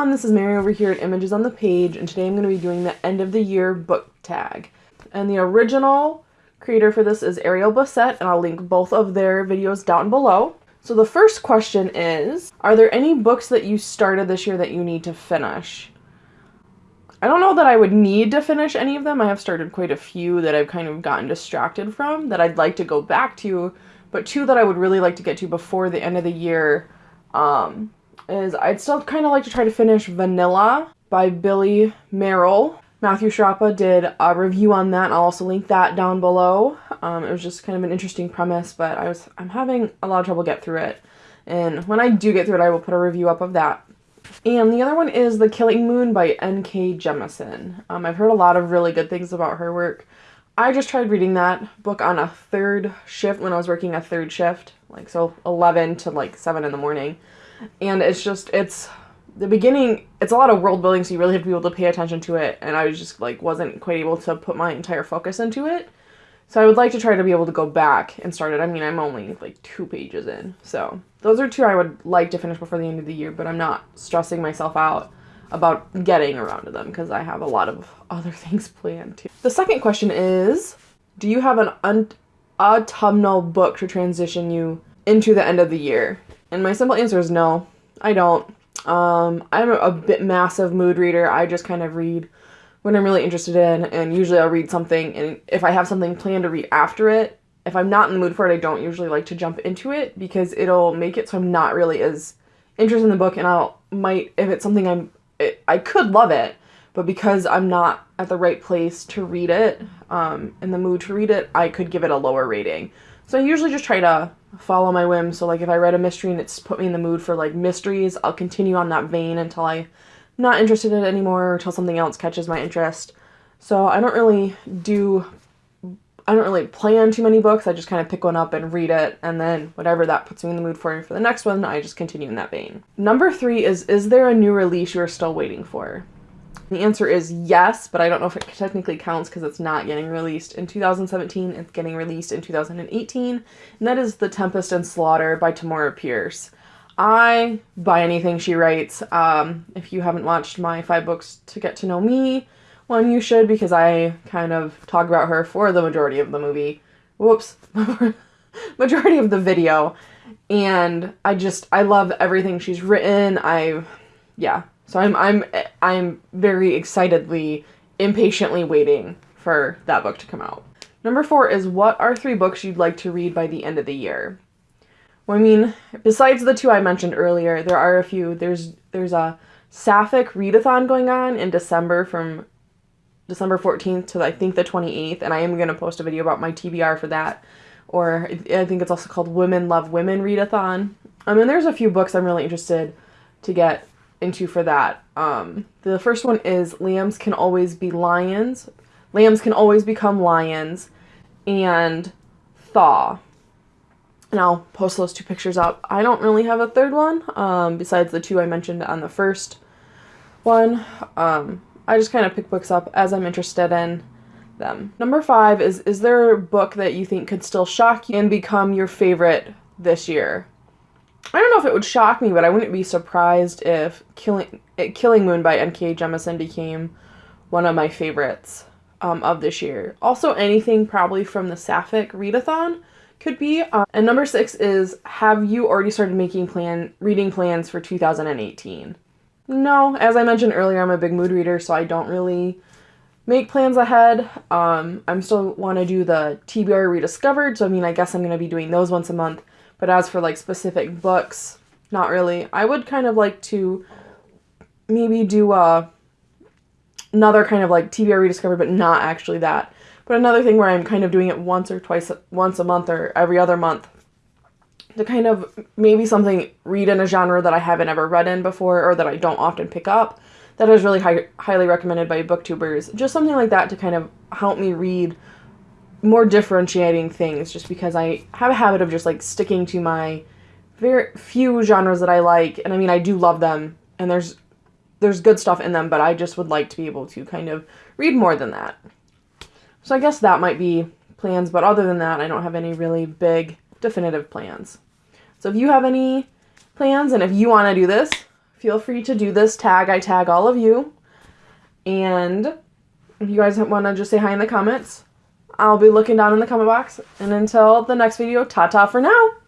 everyone, this is Mary over here at Images on the Page, and today I'm going to be doing the end of the year book tag. And the original creator for this is Ariel Bissett, and I'll link both of their videos down below. So the first question is, are there any books that you started this year that you need to finish? I don't know that I would need to finish any of them. I have started quite a few that I've kind of gotten distracted from that I'd like to go back to, but two that I would really like to get to before the end of the year um, is I'd still kind of like to try to finish Vanilla by Billy Merrell. Matthew Sciarappa did a review on that. I'll also link that down below. Um, it was just kind of an interesting premise, but I was I'm having a lot of trouble get through it. And when I do get through it, I will put a review up of that. And the other one is The Killing Moon by N.K. Jemisin. Um, I've heard a lot of really good things about her work. I just tried reading that book on a third shift when I was working a third shift, like so 11 to like 7 in the morning and it's just it's the beginning it's a lot of world building so you really have to be able to pay attention to it. And i was just like wasn't quite able to put my entire focus into it. So i would like to try to be able to go back and start it. I mean i'm only like two pages in. So those are two i would like to finish before the end of the year but i'm not stressing myself out about getting around to them because i have a lot of other things planned too. The second question is do you have an autumnal book to transition you into the end of the year and my simple answer is no, I don't. Um, I'm a bit massive mood reader. I just kind of read when I'm really interested in, and usually I'll read something, and if I have something planned to read after it, if I'm not in the mood for it, I don't usually like to jump into it because it'll make it so I'm not really as interested in the book, and I'll might if it's something I'm it, I could love it, but because I'm not at the right place to read it, um, in the mood to read it, I could give it a lower rating. So I usually just try to follow my whim. So like if I read a mystery and it's put me in the mood for like mysteries, I'll continue on that vein until I'm not interested in it anymore or until something else catches my interest. So I don't really do I don't really plan too many books. I just kind of pick one up and read it and then whatever that puts me in the mood for for the next one, I just continue in that vein. Number 3 is is there a new release you are still waiting for? The answer is yes, but I don't know if it technically counts because it's not getting released in 2017. It's getting released in 2018, and that is The Tempest and Slaughter by Tamora Pierce. I buy anything she writes. Um, if you haven't watched my five books to get to know me, one you should because I kind of talk about her for the majority of the movie. Whoops, majority of the video, and I just I love everything she's written. I, yeah, so I'm I'm I'm very excitedly, impatiently waiting for that book to come out. Number four is what are three books you'd like to read by the end of the year? Well, I mean, besides the two I mentioned earlier, there are a few. There's there's a Sapphic readathon going on in December from December 14th to I think the 28th, and I am going to post a video about my TBR for that. Or I think it's also called Women Love Women Readathon. Um, I mean, there's a few books I'm really interested to get into for that. Um, the first one is lambs can always be lions. Lambs can always become lions. And thaw. And I'll post those two pictures up. I don't really have a third one, um, besides the two I mentioned on the first one. Um, I just kind of pick books up as I'm interested in them. Number five is Is there a book that you think could still shock you and become your favorite this year? I don't know if it would shock me, but I wouldn't be surprised if Killing Killing Moon by N.K. Jemisin became one of my favorites um, of this year. Also, anything probably from the Sapphic readathon could be. Um, and number six is Have you already started making plan reading plans for 2018? No, as I mentioned earlier, I'm a big mood reader, so I don't really make plans ahead. Um, I'm still want to do the TBR rediscovered, so I mean, I guess I'm going to be doing those once a month. But as for like specific books, not really. I would kind of like to maybe do a another kind of like TBR rediscovered, but not actually that. But another thing where I'm kind of doing it once or twice, once a month or every other month to kind of maybe something read in a genre that I haven't ever read in before or that I don't often pick up. That is really high, highly recommended by booktubers. Just something like that to kind of help me read more differentiating things just because I have a habit of just like sticking to my very few genres that I like and I mean I do love them and there's there's good stuff in them but I just would like to be able to kind of read more than that. So I guess that might be plans but other than that I don't have any really big definitive plans. So if you have any plans and if you want to do this feel free to do this tag. I tag all of you. And if you guys want to just say hi in the comments, I'll be looking down in the comment box. And until the next video, ta-ta for now.